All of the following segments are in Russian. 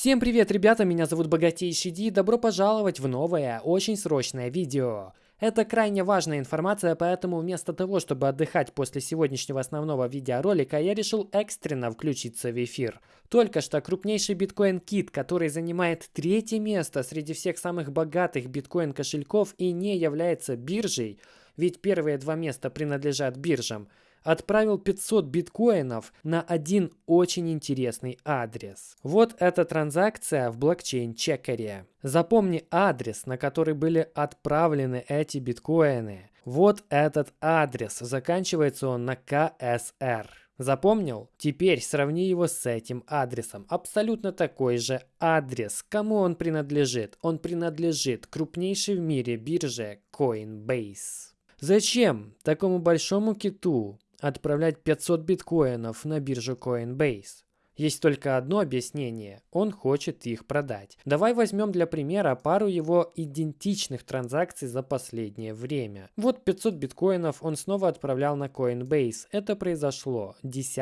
Всем привет, ребята, меня зовут Богатейший Ди, добро пожаловать в новое, очень срочное видео. Это крайне важная информация, поэтому вместо того, чтобы отдыхать после сегодняшнего основного видеоролика, я решил экстренно включиться в эфир. Только что крупнейший биткоин-кит, который занимает третье место среди всех самых богатых биткоин-кошельков и не является биржей, ведь первые два места принадлежат биржам – отправил 500 биткоинов на один очень интересный адрес. Вот эта транзакция в блокчейн-чекере. Запомни адрес, на который были отправлены эти биткоины. Вот этот адрес. Заканчивается он на КСР. Запомнил? Теперь сравни его с этим адресом. Абсолютно такой же адрес. Кому он принадлежит? Он принадлежит крупнейшей в мире бирже Coinbase. Зачем такому большому киту отправлять 500 биткоинов на биржу Coinbase. Есть только одно объяснение – он хочет их продать. Давай возьмем для примера пару его идентичных транзакций за последнее время. Вот 500 биткоинов он снова отправлял на Coinbase. Это произошло 10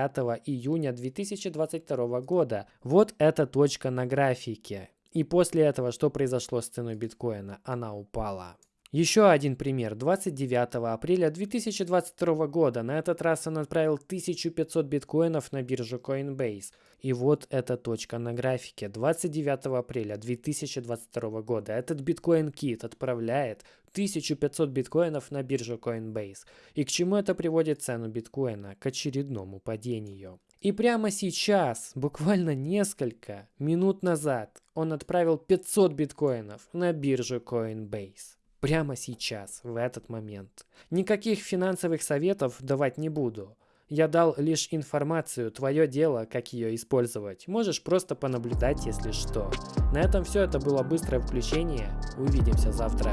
июня 2022 года. Вот эта точка на графике. И после этого что произошло с ценой биткоина? Она упала. Еще один пример. 29 апреля 2022 года на этот раз он отправил 1500 биткоинов на биржу Coinbase. И вот эта точка на графике. 29 апреля 2022 года этот биткоин-кит отправляет 1500 биткоинов на биржу Coinbase. И к чему это приводит цену биткоина? К очередному падению. И прямо сейчас, буквально несколько минут назад, он отправил 500 биткоинов на биржу Coinbase. Прямо сейчас, в этот момент. Никаких финансовых советов давать не буду. Я дал лишь информацию, твое дело, как ее использовать. Можешь просто понаблюдать, если что. На этом все, это было быстрое включение. Увидимся завтра.